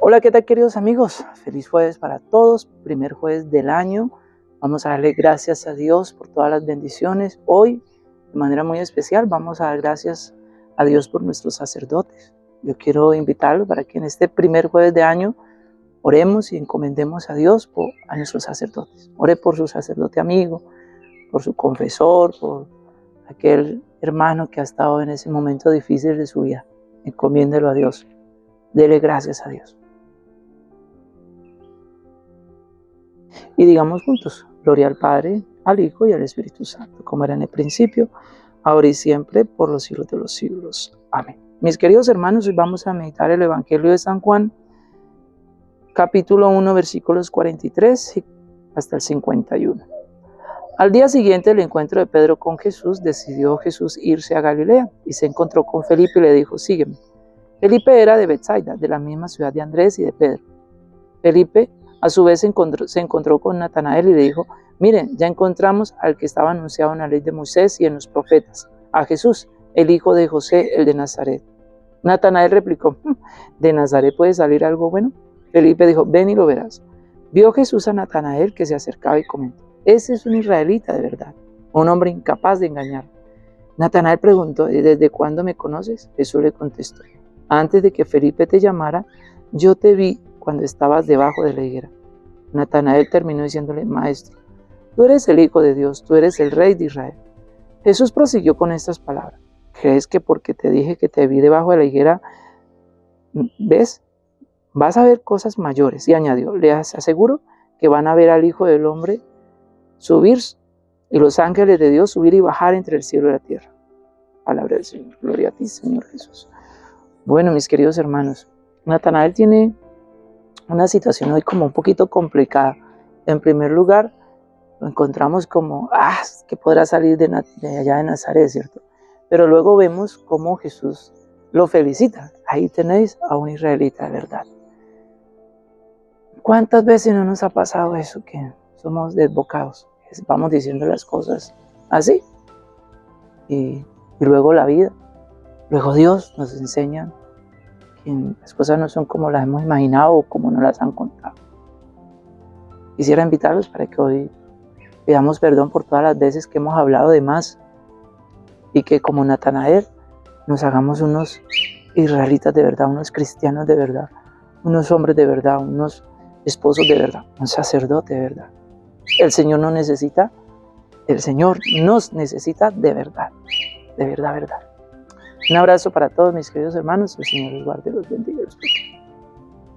Hola, ¿qué tal queridos amigos? Feliz jueves para todos, primer jueves del año. Vamos a darle gracias a Dios por todas las bendiciones. Hoy, de manera muy especial, vamos a dar gracias a Dios por nuestros sacerdotes. Yo quiero invitarlos para que en este primer jueves de año oremos y encomendemos a Dios a nuestros sacerdotes. Ore por su sacerdote amigo, por su confesor, por aquel hermano que ha estado en ese momento difícil de su vida. Encomiéndelo a Dios. Dele gracias a Dios. Y digamos juntos, gloria al Padre, al Hijo y al Espíritu Santo, como era en el principio, ahora y siempre, por los siglos de los siglos. Amén. Mis queridos hermanos, hoy vamos a meditar el Evangelio de San Juan, capítulo 1, versículos 43 hasta el 51. Al día siguiente del encuentro de Pedro con Jesús, decidió Jesús irse a Galilea y se encontró con Felipe y le dijo, sígueme. Felipe era de Bethsaida, de la misma ciudad de Andrés y de Pedro. Felipe a su vez se encontró, con Natanael y le dijo, miren, ya encontramos al que estaba anunciado en la ley de Moisés y en los profetas, a Jesús, el hijo de José, el de Nazaret. Natanael replicó, hmm, ¿de Nazaret puede salir algo bueno? Felipe dijo, ven y lo verás. Vio Jesús a Natanael que se acercaba y comentó, ese es un israelita de verdad, un hombre incapaz de engañar. Natanael preguntó, ¿desde cuándo me conoces? Jesús le contestó, antes de que Felipe te llamara, yo te vi cuando estabas debajo de la higuera. Natanael terminó diciéndole, Maestro, tú eres el Hijo de Dios, tú eres el Rey de Israel. Jesús prosiguió con estas palabras. ¿Crees que porque te dije que te vi debajo de la higuera, ves? Vas a ver cosas mayores. Y añadió, le aseguro que van a ver al Hijo del Hombre subir y los ángeles de Dios subir y bajar entre el cielo y la tierra. Palabra del Señor. Gloria a ti, Señor Jesús. Bueno, mis queridos hermanos, Natanael tiene una situación hoy como un poquito complicada. En primer lugar, lo encontramos como, ah, que podrá salir de, allá de Nazaret, ¿cierto? Pero luego vemos cómo Jesús lo felicita. Ahí tenéis a un israelita de verdad. ¿Cuántas veces no nos ha pasado eso que somos desbocados? Vamos diciendo las cosas así. Y, y luego la vida. Luego Dios nos enseña las cosas no son como las hemos imaginado o como nos las han contado. Quisiera invitarlos para que hoy pidamos perdón por todas las veces que hemos hablado de más y que como Natanael nos hagamos unos israelitas de verdad, unos cristianos de verdad, unos hombres de verdad, unos esposos de verdad, un sacerdote de verdad. El Señor no necesita, el Señor nos necesita de verdad, de verdad, verdad. Un abrazo para todos mis queridos hermanos. El Señor los guarde, bendiga y los proteja.